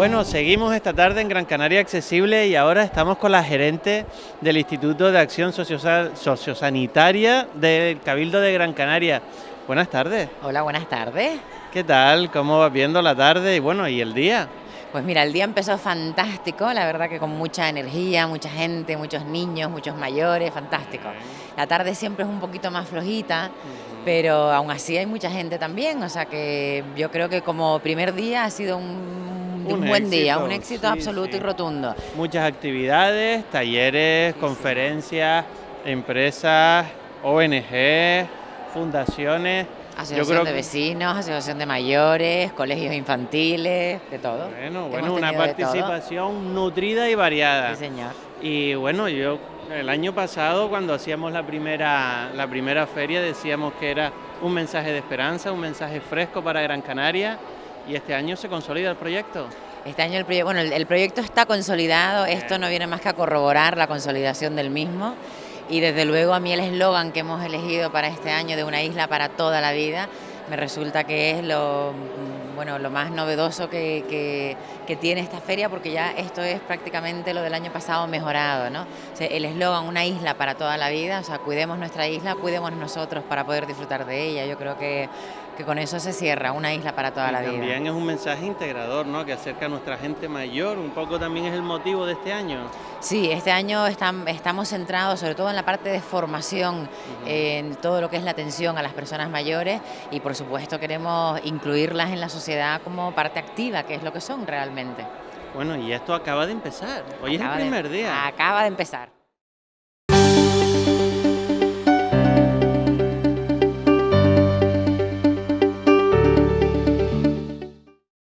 Bueno, seguimos esta tarde en Gran Canaria Accesible y ahora estamos con la gerente del Instituto de Acción Sociosanitaria del Cabildo de Gran Canaria. Buenas tardes. Hola, buenas tardes. ¿Qué tal? ¿Cómo vas viendo la tarde y bueno, y el día? Pues mira, el día empezó fantástico, la verdad que con mucha energía, mucha gente, muchos niños, muchos mayores, fantástico. La tarde siempre es un poquito más flojita, pero aún así hay mucha gente también, o sea que yo creo que como primer día ha sido un un, buen día, un éxito absoluto y rotundo. Muchas actividades, talleres, conferencias, empresas, ONG, fundaciones. Asociación de vecinos, asociación de mayores, colegios infantiles, de todo. Bueno, bueno, una participación nutrida y variada. Sí, señor. Y bueno, yo el año pasado cuando hacíamos la primera, la primera feria decíamos que era un mensaje de esperanza, un mensaje fresco para Gran Canaria ¿Y este año se consolida el proyecto? Este año el, proyecto, bueno, el, proyecto está consolidado, esto no viene más que a corroborar la consolidación del mismo y desde luego a mí el eslogan que hemos elegido para este año de una isla para toda la vida me resulta que es lo, bueno, lo más novedoso que, tiene esta feria porque ya esto es prácticamente lo del año pasado mejorado, ¿no? el eslogan una isla para toda la vida, o sea, cuidemos nuestra isla, cuidemos nosotros para poder disfrutar de ella, yo creo que que con eso se cierra una isla para toda la vida. También es un mensaje integrador, ¿no? Que acerca a nuestra gente mayor, un poco también es el motivo de este año. Sí, este año estamos centrados sobre todo en la parte de formación, en todo lo que es la atención a las personas mayores y por supuesto queremos incluirlas en la sociedad como parte activa, que es lo que son realmente. Bueno, y esto acaba de empezar, hoy es el primer día. Acaba de empezar.